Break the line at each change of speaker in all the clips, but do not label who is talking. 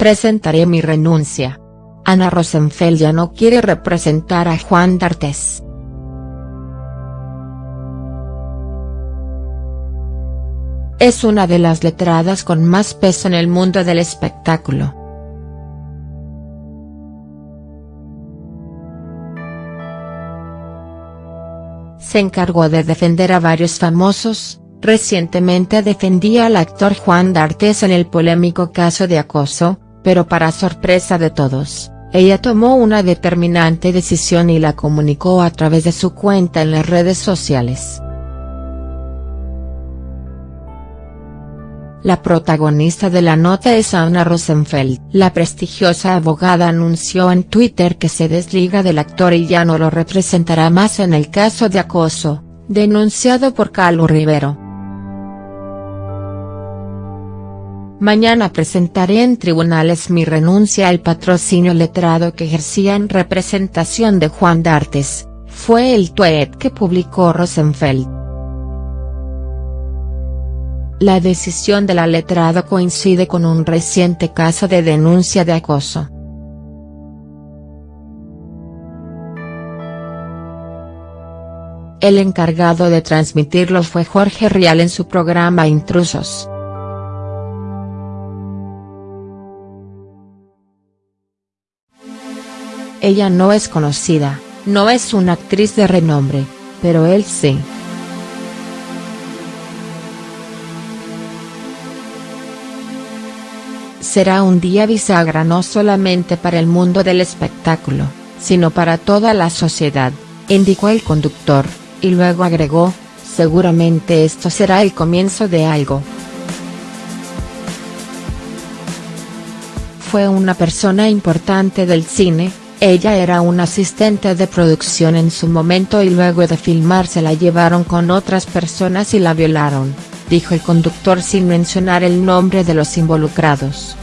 presentaré mi renuncia. Ana Rosenfeld ya no quiere representar a Juan D'Artes. Es una de las letradas con más peso en el mundo del espectáculo. Se encargó de defender a varios famosos, recientemente defendía al actor Juan D'Artes en el polémico caso de acoso, pero para sorpresa de todos, ella tomó una determinante decisión y la comunicó a través de su cuenta en las redes sociales. La protagonista de la nota es Anna Rosenfeld. La prestigiosa abogada anunció en Twitter que se desliga del actor y ya no lo representará más en el caso de acoso, denunciado por Carlos Rivero. Mañana presentaré en tribunales mi renuncia al patrocinio letrado que ejercía en representación de Juan D'Artes, fue el tweet que publicó Rosenfeld. La decisión de la letrado coincide con un reciente caso de denuncia de acoso. El encargado de transmitirlo fue Jorge Rial en su programa Intrusos. Ella no es conocida, no es una actriz de renombre, pero él sí. Será un día bisagra no solamente para el mundo del espectáculo, sino para toda la sociedad, indicó el conductor, y luego agregó, seguramente esto será el comienzo de algo. Fue una persona importante del cine, ella era una asistente de producción en su momento y luego de filmar se la llevaron con otras personas y la violaron, dijo el conductor sin mencionar el nombre de los involucrados.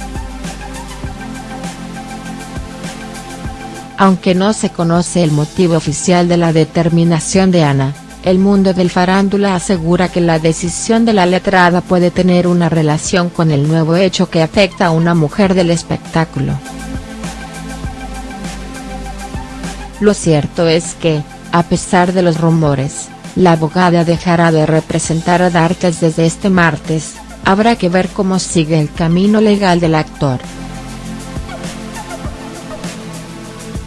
Aunque no se conoce el motivo oficial de la determinación de Ana, el mundo del farándula asegura que la decisión de la letrada puede tener una relación con el nuevo hecho que afecta a una mujer del espectáculo. Lo cierto es que, a pesar de los rumores, la abogada dejará de representar a D'Artes desde este martes, habrá que ver cómo sigue el camino legal del actor.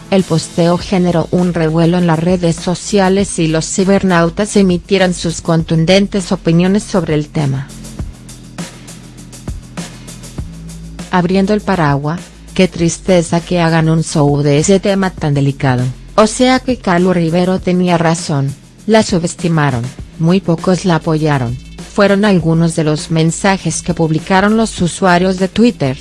El posteo generó un revuelo en las redes sociales y los cibernautas emitieron sus contundentes opiniones sobre el tema. Abriendo el paraguas, qué tristeza que hagan un show de ese tema tan delicado. O sea que Carlos Rivero tenía razón, la subestimaron, muy pocos la apoyaron, fueron algunos de los mensajes que publicaron los usuarios de Twitter.